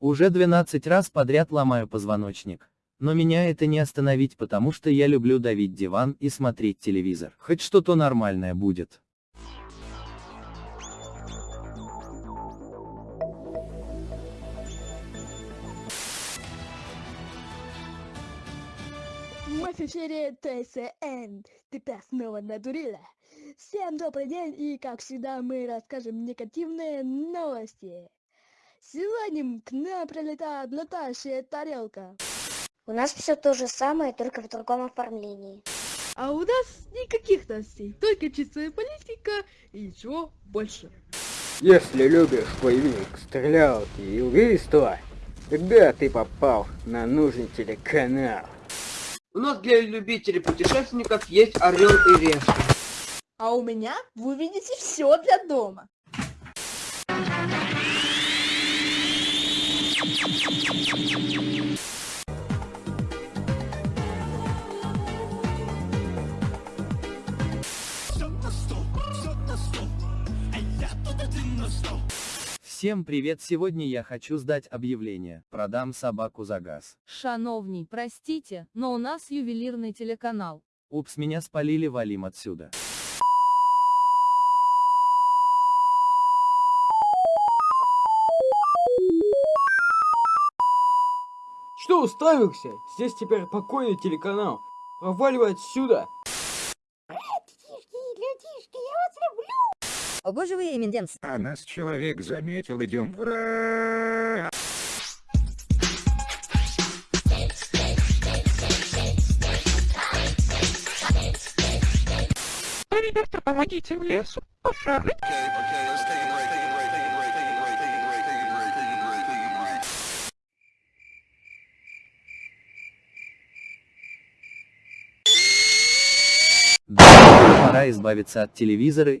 Уже 12 раз подряд ломаю позвоночник. Но меня это не остановить, потому что я люблю давить диван и смотреть телевизор. Хоть что-то нормальное будет. Мы ТСН. Тебя снова надурила. Всем добрый день и как всегда мы расскажем негативные новости. Сегодня к нам прилетает летающая тарелка. У нас все то же самое, только в другом оформлении. А у нас никаких новостей, только чистая политика и ничего больше. Если любишь боевик, стрелялки и убийства, тогда ты попал на нужный телеканал. У нас для любителей путешественников есть орел и решка. А у меня вы увидите все для дома. Всем привет, сегодня я хочу сдать объявление. Продам собаку за газ. Шановний, простите, но у нас ювелирный телеканал. Упс, меня спалили, валим отсюда. Что уставился? Здесь теперь покойный телеканал. Проваливай отсюда. О боже вы, Эминденс. А нас человек заметил, идем в ра- Ребята, помогите в лесу. Пошары. Да, пора избавиться от телевизора